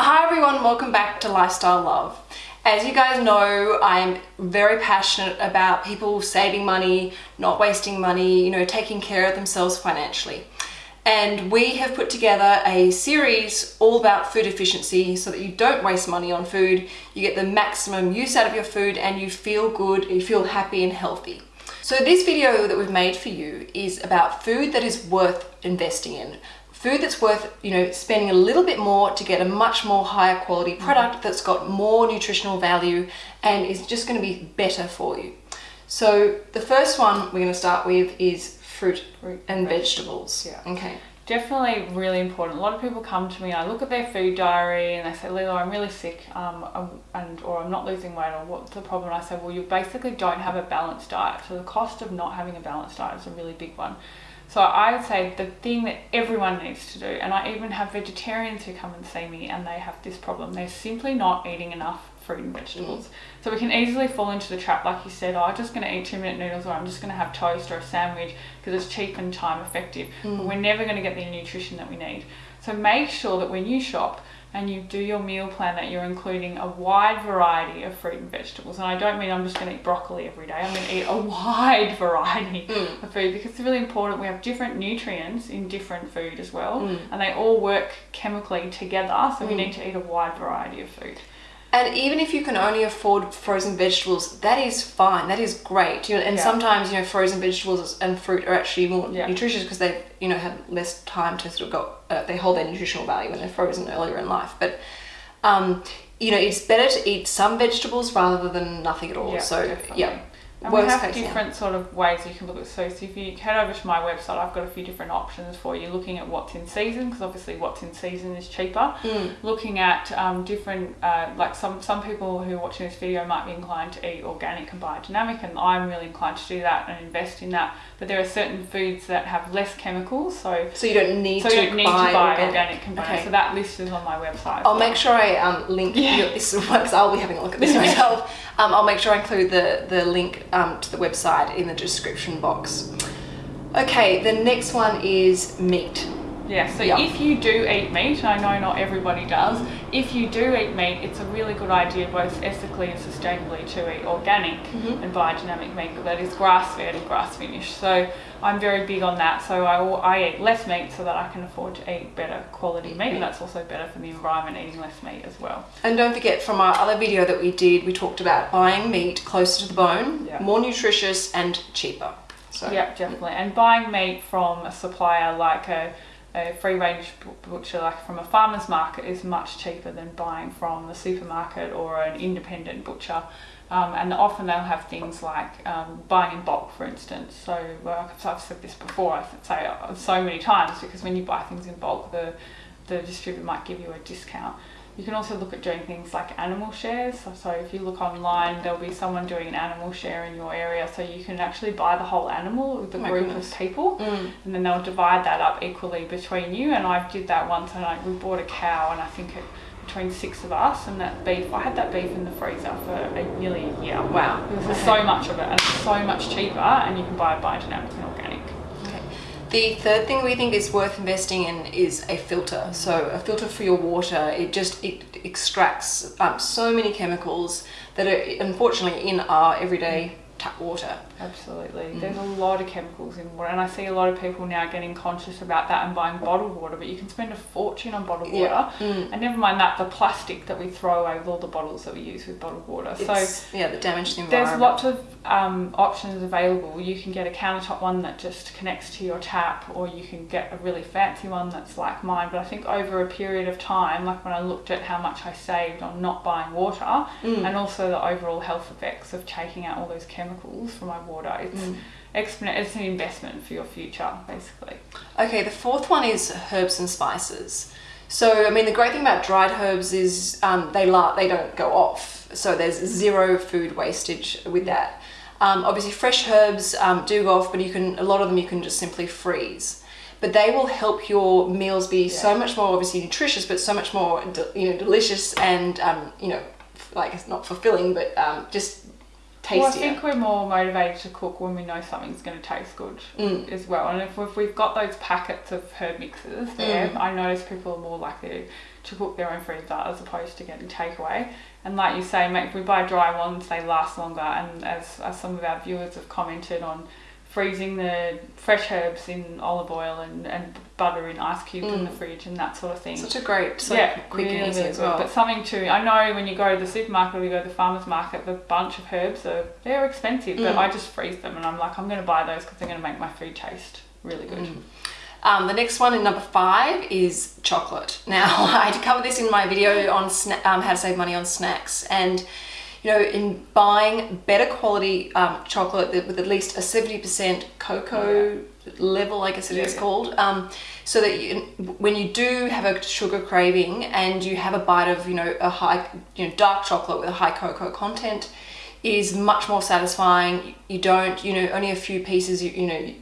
Hi everyone, welcome back to Lifestyle Love. As you guys know, I'm very passionate about people saving money, not wasting money, you know, taking care of themselves financially. And we have put together a series all about food efficiency so that you don't waste money on food, you get the maximum use out of your food and you feel good, you feel happy and healthy. So this video that we've made for you is about food that is worth investing in food that's worth you know spending a little bit more to get a much more higher quality mm-hmm. product that's got more nutritional value and is just going to be better for you. So the first one we're going to start with is fruit, fruit and vegetables. yeah. Okay. Definitely really important. A lot of people come to me i look at their food diary and they say lilo i'm really sick um, and or i'm not losing weight or what's the problem? And i say well you basically don't have a balanced diet. So the cost of not having a balanced diet is a really big one so I would say the thing that everyone needs to do, and I even have vegetarians who come and see me and they have this problem, they're simply not eating enough fruit and vegetables. Mm. So we can easily fall into the trap, like you said, oh, I'm just going to eat two minute noodles or I'm just going to have toast or a sandwich because it's cheap and time effective. Mm. But we're never going to get the nutrition that we need. So make sure that when you shop, and you do your meal plan that you're including a wide variety of fruit and vegetables. And I don't mean I'm just going to eat broccoli every day. I'm going to eat a wide variety mm. of food because it's really important. We have different nutrients in different food as well, mm. and they all work chemically together. So mm. we need to eat a wide variety of food. And even if you can only afford frozen vegetables, that is fine. That is great. You know, and yeah. sometimes you know frozen vegetables and fruit are actually more yeah. nutritious because they you know have less time to sort of go. Uh, they hold their nutritional value when they're frozen earlier in life. But um, you know, it's better to eat some vegetables rather than nothing at all. Yeah, so definitely. yeah. And we have different sort of ways you can look at so, so if you head over to my website I've got a few different options for you. Looking at what's in season because obviously what's in season is cheaper. Mm. looking at um, different uh, like some some people who are watching this video might be inclined to eat organic and biodynamic and I'm really inclined to do that and invest in that. But there are certain foods that have less chemicals so so you don't need so to you don't need buy to buy organic, organic okay. so that list is on my website I'll make sure I um, link yeah. this because I'll be having a look at this myself um, I'll make sure I include the the link um, to the website in the description box. Okay, the next one is meat. Yeah, so if you do eat meat, I know not everybody does, if you do eat meat, it's a really good idea both ethically and sustainably to eat organic mm -hmm. and biodynamic meat that is grass-fed and grass-finished. So I'm very big on that. So I, I eat less meat so that I can afford to eat better quality meat. And that's also better for the environment eating less meat as well. And don't forget from our other video that we did, we talked about buying meat closer to the bone, more nutritious and cheaper. So. Yeah, definitely. And buying meat from a supplier like a a free range butcher like from a farmer's market is much cheaper than buying from the supermarket or an independent butcher. Um, and often they'll have things like um, buying in bulk for instance. So well, I've said this before I say uh, so many times because when you buy things in bulk the the distributor might give you a discount you can also look at doing things like animal shares. So, so, if you look online, there'll be someone doing an animal share in your area. So you can actually buy the whole animal with a oh group goodness. of people mm. and then they'll divide that up equally between you. And I did that once and I, we bought a cow and I think it, between six of us and that beef, I had that beef in the freezer for a, nearly a year. Wow. There's okay. so much of it and it's so much cheaper and you can buy it biodynamic and organic. The third thing we think is worth investing in is a filter. So a filter for your water, it just it extracts um, so many chemicals that are unfortunately in our everyday tap water. Absolutely. Mm. There's a lot of chemicals in water and I see a lot of people now getting conscious about that and buying bottled water but you can spend a fortune on bottled water mm. and never mind that the plastic that we throw away with all the bottles that we use with bottled water. It's, so yeah, the damage the environment. There's lots of um, options available. You can get a countertop one that just connects to your tap or you can get a really fancy one that's like mine but I think over a period of time like when I looked at how much I saved on not buying water mm. and also the overall health effects of taking out all those chemicals from my water it's mm. it's an investment for your future basically. Okay the fourth one is herbs and spices. So I mean the great thing about dried herbs is um, they la they don't go off. So there's zero food wastage with that. Um, obviously fresh herbs um, do go off but you can a lot of them you can just simply freeze. But they will help your meals be yeah. so much more obviously nutritious but so much more you know delicious and um, you know like it's not fulfilling but um, just tastier. Well, I think we're more motivated to cook when we know something's going to taste good Mm. as well. And if, if we've got those packets of herb mixes there, Mm. I notice people are more likely to cook their own foods as opposed to getting takeaway. And like you say, mate, if we buy dry ones, they last longer. And as, as some of our viewers have commented on, freezing the fresh herbs in olive oil and, and butter in ice cubes in the Mm. fridge and that sort of thing. Such a great, so yeah, quick really, and easy really as well. But something too, I know when you go to the supermarket or you go to the farmer's market, the bunch of herbs are they're expensive, but Mm. I just freeze them and I'm like, I'm going to buy those because they're going to make my food taste really good. Mm. Um, the next one in number five is chocolate. Now, I covered this in my video on sna- um, how to save money on snacks, and you know, in buying better quality um, chocolate with at least a seventy percent cocoa level, I guess it is Yeah, yeah. called, um, so that you, when you do have a sugar craving and you have a bite of you know a high, you know, dark chocolate with a high cocoa content, is much more satisfying. You don't, you know, only a few pieces. You, you know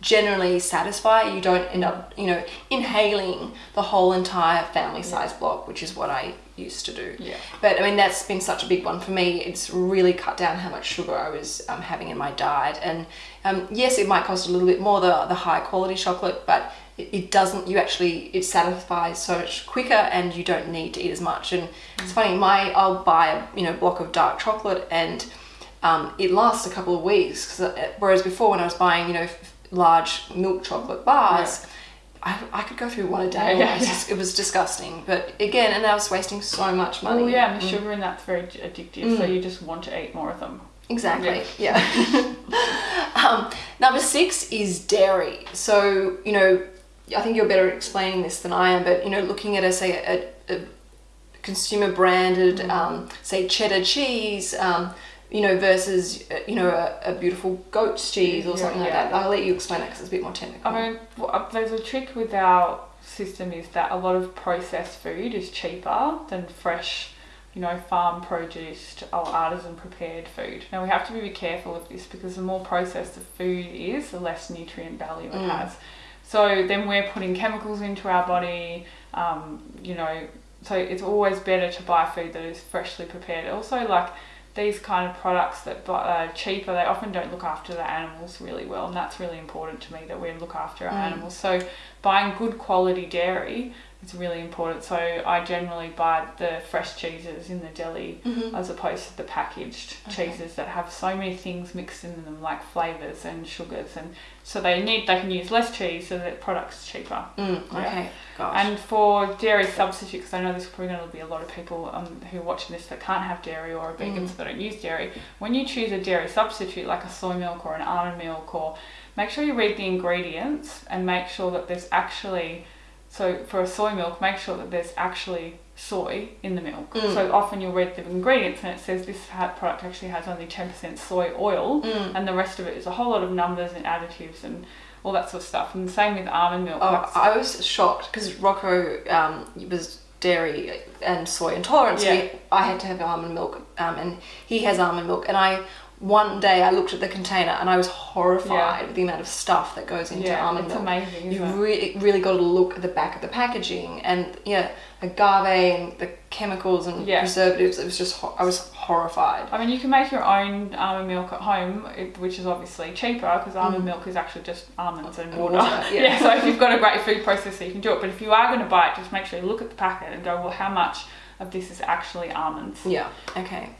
generally satisfy. You don't end up, you know, inhaling the whole entire family size block, which is what I used to do. Yeah. But I mean, that's been such a big one for me. It's really cut down how much sugar I was um, having in my diet. And um, yes, it might cost a little bit more the, the high quality chocolate, but it, it doesn't, you actually, it satisfies so much quicker and you don't need to eat as much. And it's funny, my, I'll buy a, you know, block of dark chocolate and um, it lasts a couple of weeks. 'cause, uh, whereas before when I was buying, you know, large milk chocolate bars, I, I could go through one a day. Yeah, it, was yeah. just, it was disgusting. But again, and I was wasting so much money. Well, yeah, and the Mm. sugar in that's very addictive, so Mm. you just want to eat more of them. Exactly. Yeah. um, number six is dairy. So you know, I think you're better at explaining this than I am. But you know, looking at a say a, a consumer branded, Mm. um, say cheddar cheese. Um, you know, versus uh, you know a, a beautiful goat's cheese or Yeah, something like yeah. that. I'll let you explain that because it's a bit more technical. I mean, uh, there's a trick with our system is that a lot of processed food is cheaper than fresh, you know, farm produced or artisan prepared food. Now we have to be careful of this because the more processed the food is, the less nutrient value it Mm. has. So then we're putting chemicals into our body, um, you know, so it's always better to buy food that is freshly prepared. Also, like these kind of products that are cheaper, they often don't look after the animals really well, and that's really important to me that we look after our Mm. animals. So buying good quality dairy is really important. So I generally buy the fresh cheeses in the deli Mhm. as opposed to the packaged Okay. cheeses that have so many things mixed in them like flavors and sugars and so they need they can use less cheese so that product's cheaper Mm, Yeah. okay. Gosh. and for dairy substitute because i know there's probably going to be a lot of people um, who are watching this that can't have dairy or are vegans Mm. that don't use dairy when you choose a dairy substitute like a soy milk or an almond milk or make sure you read the ingredients and make sure that there's actually so for a soy milk make sure that there's actually soy in the milk Mm. so often you'll read the ingredients and it says this product actually has only 10% soy oil Mm. and the rest of it is a whole lot of numbers and additives and all that sort of stuff and the same with almond milk Oh, I was shocked because Rocco um, was dairy and soy intolerant, so Yeah. he- I had to have almond milk, um, and he has almond milk. And I one day I looked at the container and I was horrified Yeah. with the amount of stuff that goes into yeah, almond it's milk. amazing You really, really got to look at the back of the packaging and yeah, agave and the chemicals and Yeah. preservatives. It was just ho- I was horrified. I mean, you can make your own almond milk at home, which is obviously cheaper because almond Mm. milk is actually just almonds and water. water, yeah. so if you've got a great food processor, you can do it. But if you are going to buy it, just make sure you look at the packet and go, well, how much of this is actually almonds? Yeah. Okay.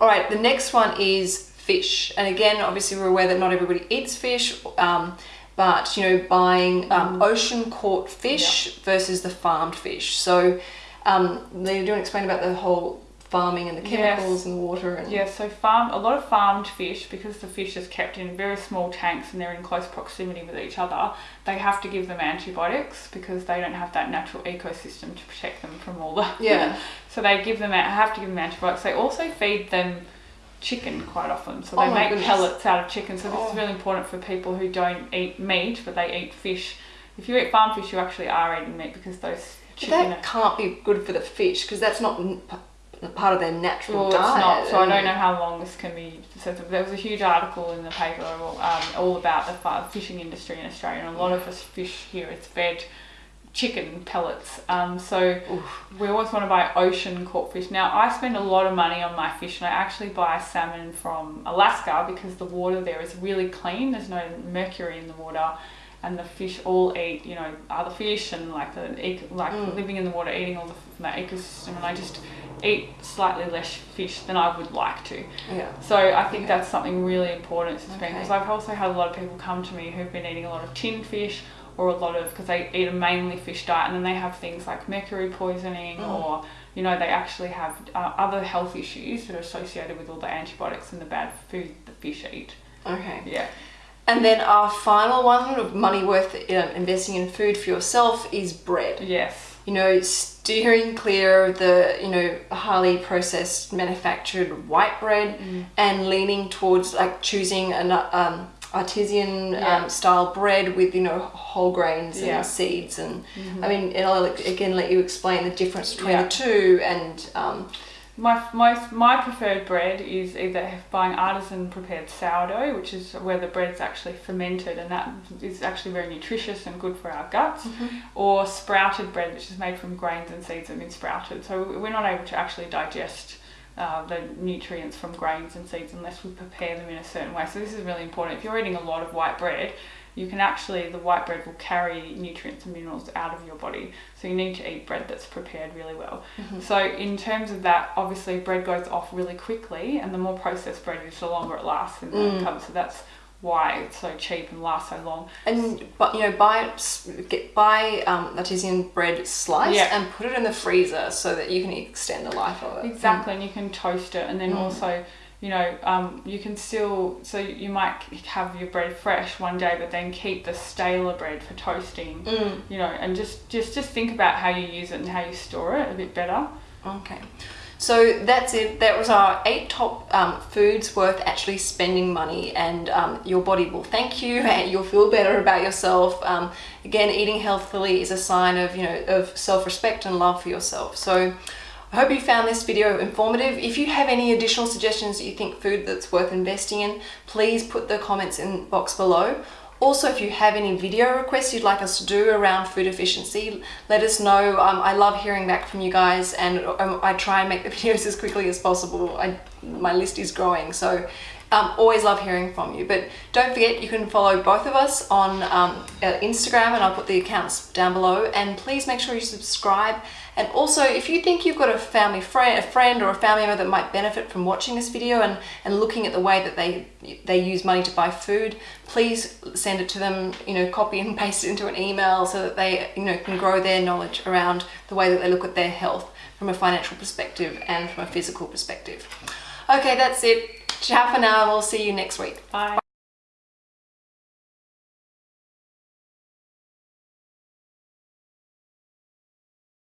All right. The next one is fish, and again, obviously, we're aware that not everybody eats fish. Um, but you know, buying um, ocean caught fish versus the farmed fish. So, um, they do explain about the whole farming and the Yes. chemicals and the water and Yeah, so farm a lot of farmed fish because the fish is kept in very small tanks and they're in close proximity with each other. They have to give them antibiotics because they don't have that natural ecosystem to protect them from all the Yeah. so they give them have to give them antibiotics. They also feed them chicken quite often. So Oh they my make goodness. pellets out of chicken. So this Oh. is really important for people who don't eat meat but they eat fish. If you eat farm fish, you actually are eating meat because those But chicken. that can't be good for the fish because that's not part of their natural Well, diet. it's not. So I don't know how long this can be. So there was a huge article in the paper um, all about the fishing industry in Australia, and a lot of us fish here. It's fed chicken pellets. Um, so we always want to buy ocean caught fish. Now I spend a lot of money on my fish, and I actually buy salmon from Alaska because the water there is really clean. There's no mercury in the water, and the fish all eat, you know, other fish and like the like Mm. living in the water, eating all the, from that ecosystem. And I just eat slightly less fish than I would like to. Yeah. So I think that's something really important to spend Okay. because I've also had a lot of people come to me who've been eating a lot of tinned fish or a lot of because they eat a mainly fish diet and then they have things like mercury poisoning Mm. or you know they actually have uh, other health issues that are associated with all the antibiotics and the bad food the fish eat. Okay. Yeah. And then our final one of money worth um, investing in food for yourself is bread. Yes. You know, steering clear of the, you know, highly processed manufactured white bread Mm. and leaning towards like choosing an um, artisan Yeah. um, style bread with, you know, whole grains and seeds. And I mean, and I'll again let you explain the difference between Yeah. the two and, um, My most my preferred bread is either buying artisan prepared sourdough, which is where the bread's actually fermented, and that is actually very nutritious and good for our guts, or sprouted bread, which is made from grains and seeds that have been sprouted. So we're not able to actually digest. Uh, the nutrients from grains and seeds unless we prepare them in a certain way. So this is really important. If you're eating a lot of white bread, you can actually the white bread will carry nutrients and minerals out of your body. So you need to eat bread that's prepared really well. So in terms of that, obviously bread goes off really quickly, and the more processed bread is, the longer it lasts in the Mm. cupboard. So that's why it's so cheap and lasts so long. And but you know, buy get buy um, artisan bread sliced Yeah. and put it in the freezer so that you can extend the life of it. Exactly, and you can toast it, and then Mm. also, you know, um, you can still. So you might have your bread fresh one day, but then keep the staler bread for toasting. Mm. You know, and just just just think about how you use it and how you store it a bit better. Okay. So that's it. That was our eight top um, foods worth actually spending money, and um, your body will thank you, and you'll feel better about yourself. Um, again, eating healthily is a sign of you know of self-respect and love for yourself. So. I hope you found this video informative. If you have any additional suggestions that you think food that's worth investing in, please put the comments in box below. Also, if you have any video requests you'd like us to do around food efficiency, let us know. Um, I love hearing back from you guys and um, I try and make the videos as quickly as possible. I, my list is growing, so um, always love hearing from you. But don't forget, you can follow both of us on um, uh, Instagram and I'll put the accounts down below. And please make sure you subscribe. And also, if you think you've got a family friend, a friend or a family member that might benefit from watching this video and, and looking at the way that they they use money to buy food, please send it to them. You know, copy and paste it into an email so that they you know can grow their knowledge around the way that they look at their health from a financial perspective and from a physical perspective. Okay, that's it. Ciao for now, we'll see you next week. Bye.